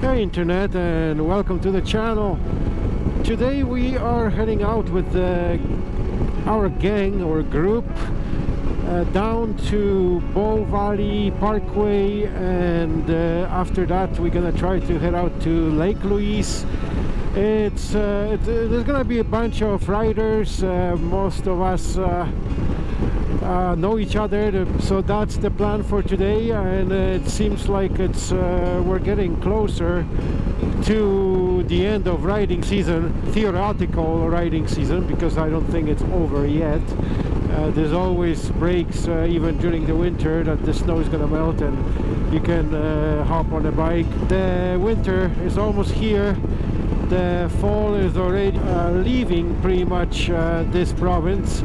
Hey internet and welcome to the channel. Today we are heading out with uh, our gang or group uh, down to Bow Valley Parkway and uh, after that we're gonna try to head out to Lake Louise. It's uh, there's gonna be a bunch of riders. Uh, most of us uh, uh, know each other. So that's the plan for today and uh, it seems like it's uh, we're getting closer to the end of riding season theoretical riding season because I don't think it's over yet. Uh, there's always breaks uh, even during the winter that the snow is gonna melt and you can uh, hop on a bike. The winter is almost here. The fall is already leaving pretty much this province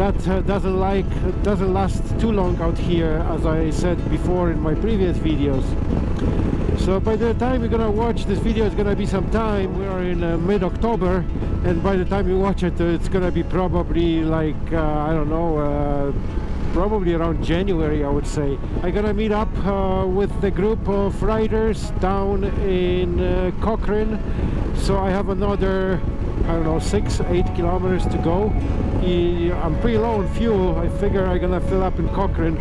that uh, doesn't like doesn't last too long out here as I said before in my previous videos. So by the time you're gonna watch this video it's gonna be some time. We are in uh, mid-October and by the time you watch it uh, it's gonna be probably like uh, I don't know uh, probably around January I would say. I'm gonna meet up uh, with the group of riders down in Cochrane. So I have another I don't know six eight kilometers to go. I'm pretty low on fuel. I figure I'm gonna fill up in Cochrane.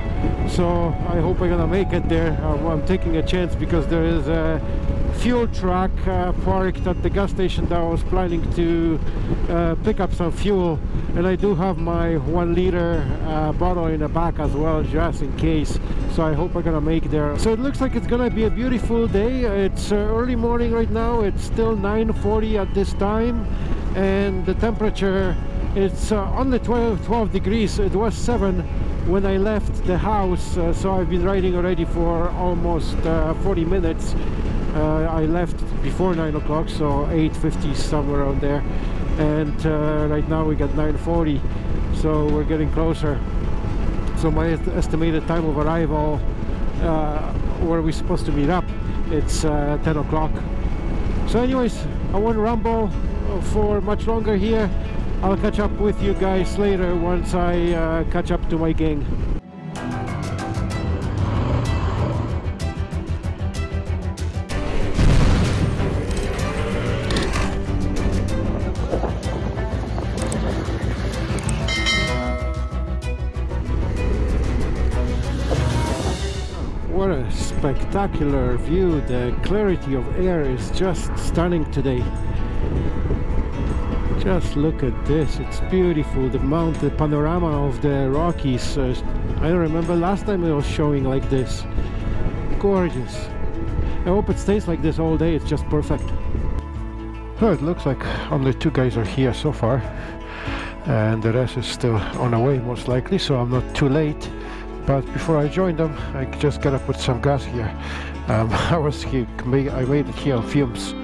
So I hope I'm gonna make it there. Uh, I'm taking a chance because there is a fuel truck uh, parked at the gas station that I was planning to uh, pick up some fuel. And I do have my one liter uh, bottle in the back as well just in case. So I hope I'm gonna make there. So it looks like it's gonna be a beautiful day. It's uh, early morning right now. It's still 9:40 at this time and the temperature it's uh, only 12, 12 degrees. It was 7 when I left the house uh, so I've been riding already for almost uh, 40 minutes. Uh, I left before 9 o'clock so 8.50 somewhere around there. And uh, right now we got 9.40 so we're getting closer. So my estimated time of arrival uh, where we're supposed to meet up? It's 10 o'clock. So anyways I won't ramble for much longer here I'll catch up with you guys later once I uh, catch up to my gang. What a spectacular view, the clarity of air is just stunning today. Just look at this. It's beautiful. The mount the panorama of the rockies. Uh, i don't remember last time it was showing like this. Gorgeous. I hope it stays like this all day. It's just perfect. Oh, it looks like only two guys are here so far. And the rest is still on the way most likely so i'm not too late but before I join them I just gotta put some gas here. Um, I was here I made it here on fumes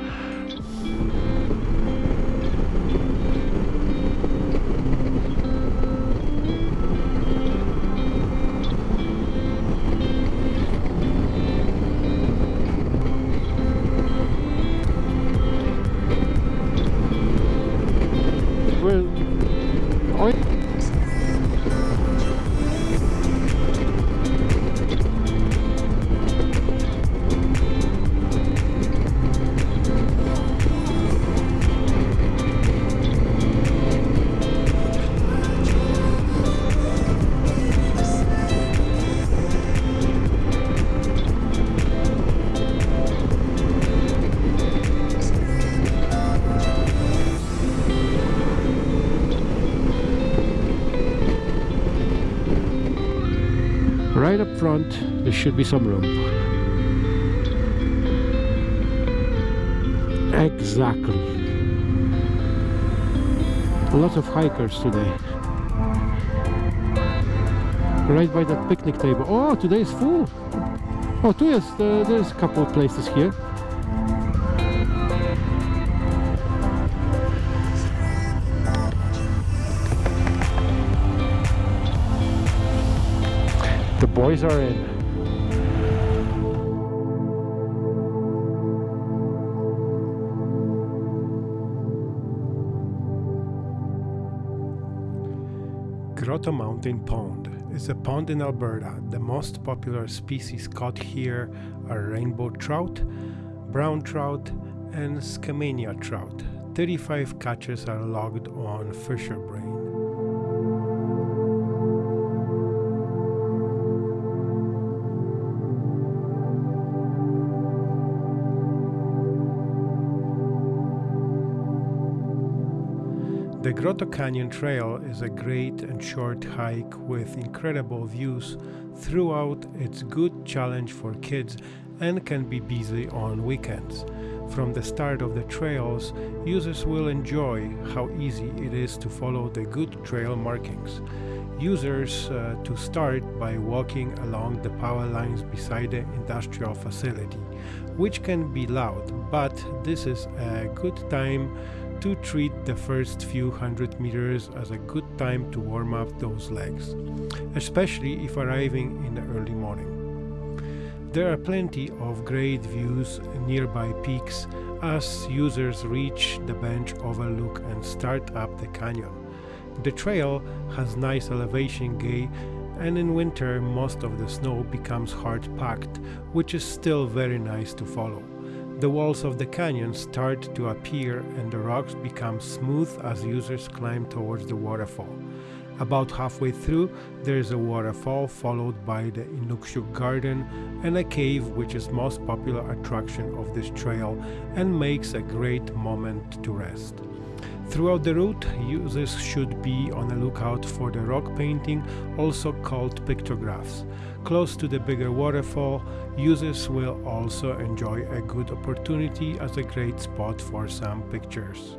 front there should be some room. Exactly. Lots of hikers today. Right by the picnic table. Oh today is full. Oh yes uh, there's a couple of places here boys are in. Grotto Mountain Pond is a pond in Alberta. The most popular species caught here are rainbow trout, brown trout, and Skamania trout. 35 catches are logged on Fisher The Grotto Canyon Trail is a great and short hike with incredible views throughout. It's good challenge for kids and can be busy on weekends. From the start of the trails, users will enjoy how easy it is to follow the good trail markings. Users uh, to start by walking along the power lines beside the industrial facility, which can be loud, but this is a good time to treat the first few hundred meters as a good time to warm up those legs, especially if arriving in the early morning. There are plenty of great views nearby peaks as users reach the bench overlook and start up the canyon. The trail has nice elevation gain and in winter most of the snow becomes hard packed, which is still very nice to follow. The walls of the canyon start to appear and the rocks become smooth as users climb towards the waterfall. About halfway through, there is a waterfall followed by the Inukshuk Garden and a cave which is most popular attraction of this trail and makes a great moment to rest. Throughout the route, users should be on the lookout for the rock painting, also called pictographs. Close to the bigger waterfall, users will also enjoy a good opportunity as a great spot for some pictures.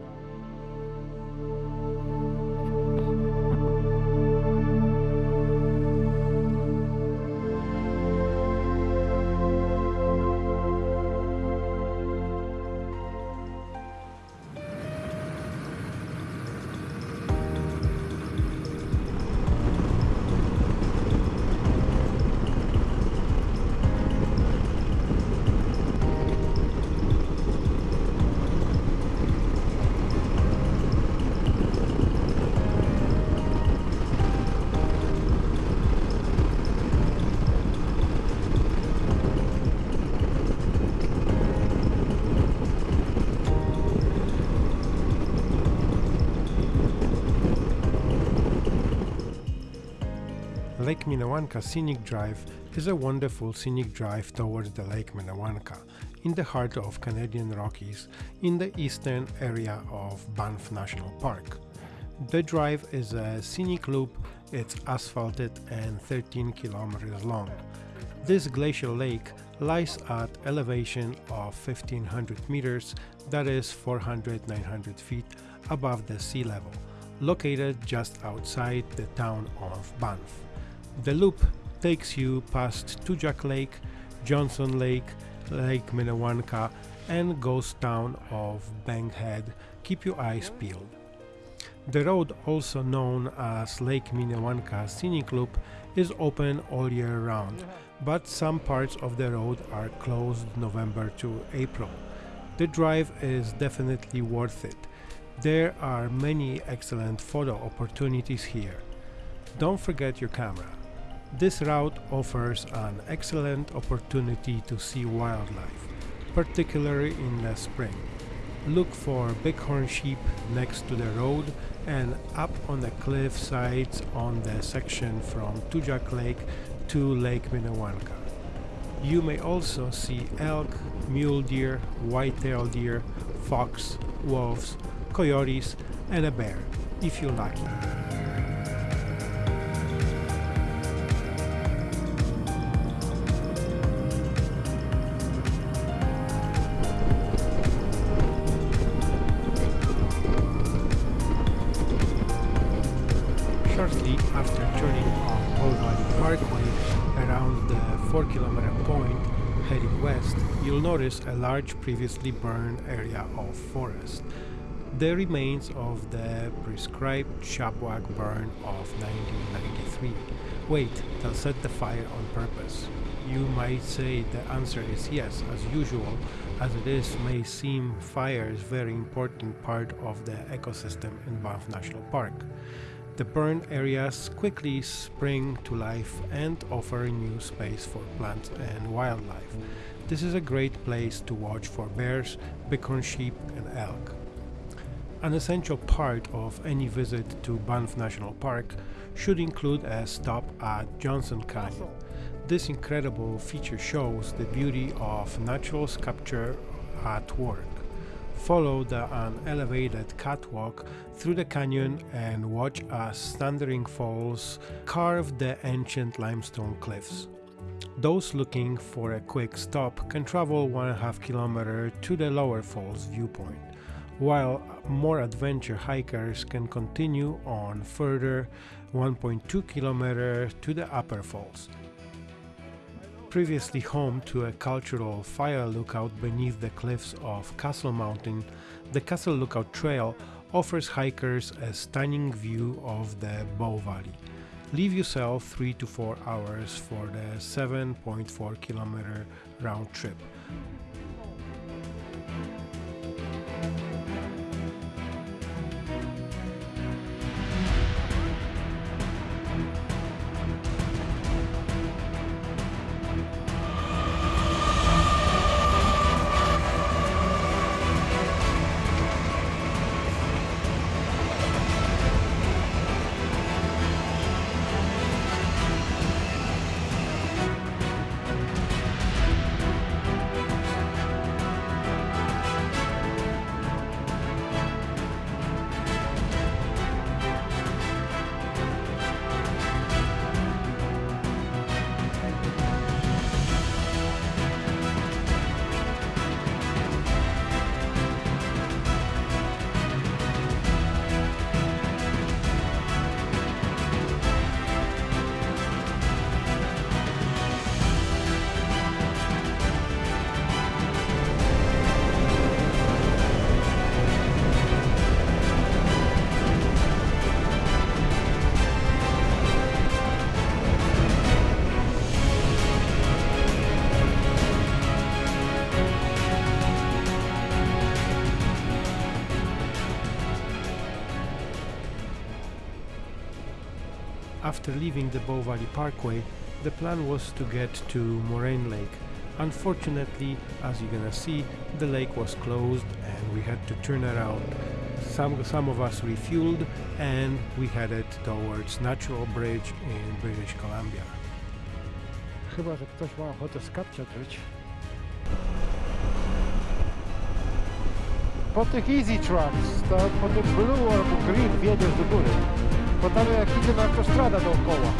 Lake Minnewanka Scenic Drive is a wonderful scenic drive towards the Lake Minnewanka in the heart of Canadian Rockies in the eastern area of Banff National Park. The drive is a scenic loop, it's asphalted and 13 kilometers long. This glacial lake lies at elevation of 1500 meters, that is 400-900 feet above the sea level, located just outside the town of Banff. The loop takes you past Two Jack Lake, Johnson Lake, Lake Minnewanka and ghost town of Bankhead. Keep your eyes peeled. The road, also known as Lake Minnewanka Scenic Loop, is open all year round, but some parts of the road are closed November to April. The drive is definitely worth it. There are many excellent photo opportunities here. Don't forget your camera. This route offers an excellent opportunity to see wildlife, particularly in the spring. Look for bighorn sheep next to the road and up on the cliff sides on the section from Two Jack Lake to Lake Minnewanka. You may also see elk, mule deer, white-tailed deer, fox, wolves, coyotes and a bear, if you're lucky. A large previously burned area of forest. The remains of the prescribed Sawback burn of 1993. Wait, they'll set the fire on purpose. You might say the answer is yes, as usual, as it is may seem fire is very important part of the ecosystem in Banff National Park. The burned areas quickly spring to life and offer new space for plants and wildlife. This is a great place to watch for bears, bighorn sheep and elk. An essential part of any visit to Banff National Park should include a stop at Johnson Canyon. This incredible feature shows the beauty of natural sculpture at work. Follow the unelevated catwalk through the canyon and watch as thundering falls carve the ancient limestone cliffs. Those looking for a quick stop can travel one and a half km to the lower falls viewpoint, while more adventure hikers can continue on further 1.2 km to the upper falls previously home to a cultural fire lookout beneath the cliffs of Castle Mountain, the Castle Lookout Trail offers hikers a stunning view of the Bow Valley. Leave yourself 3 to 4 hours for the 7.4 kilometer round trip. After leaving the Bow Valley Parkway, the plan was to get to Moraine Lake. Unfortunately, as you're gonna see, the lake was closed and we had to turn around. Some, some of us refueled and we headed towards Natural Bridge in British Columbia. Chyba, że ktoś ma ochotę skapcia. Po tych easy tracks, to po tym blue albo green wjedziesz do góry. Bo tam jak idzie na autostrada dookoła.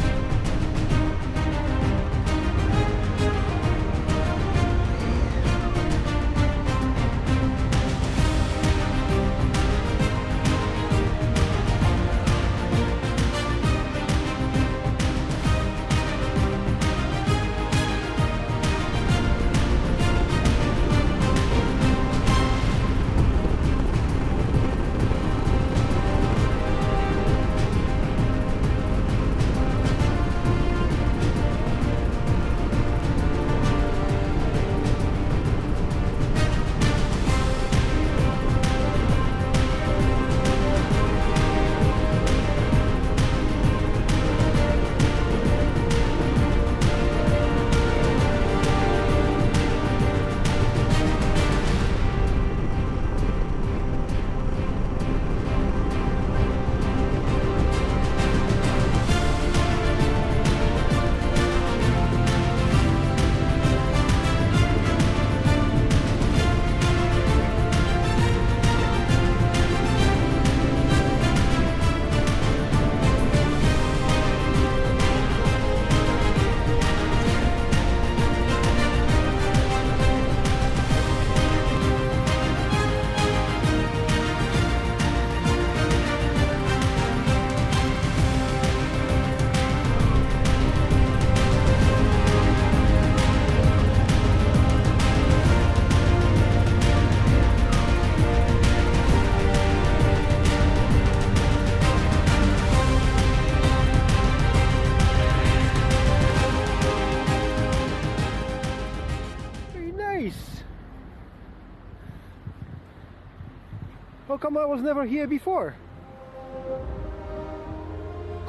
I was never here before.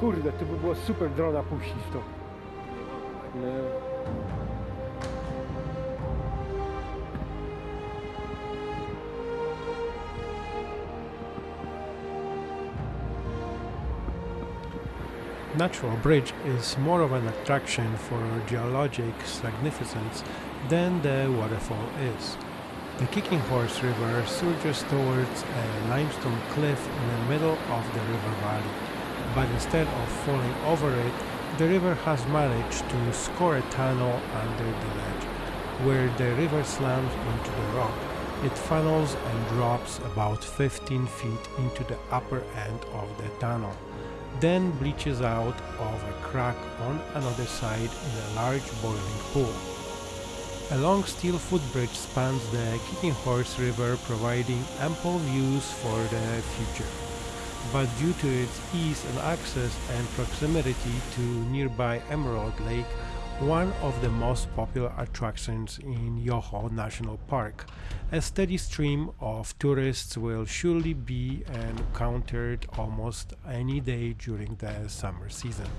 Kurde, to by było super drona puścić to. No. Natural Bridge is more of an attraction for geologic significance than the waterfall is. The Kicking Horse River surges towards a limestone cliff in the middle of the river valley, but instead of falling over it, the river has managed to score a tunnel under the ledge, where the river slams into the rock. It funnels and drops about 15 feet into the upper end of the tunnel, then breaches out of a crack on another side in a large boiling pool. A long steel footbridge spans the Kicking Horse River providing ample views for the future. But due to its ease of access and proximity to nearby Emerald Lake, one of the most popular attractions in Yoho National Park, a steady stream of tourists will surely be encountered almost any day during the summer season.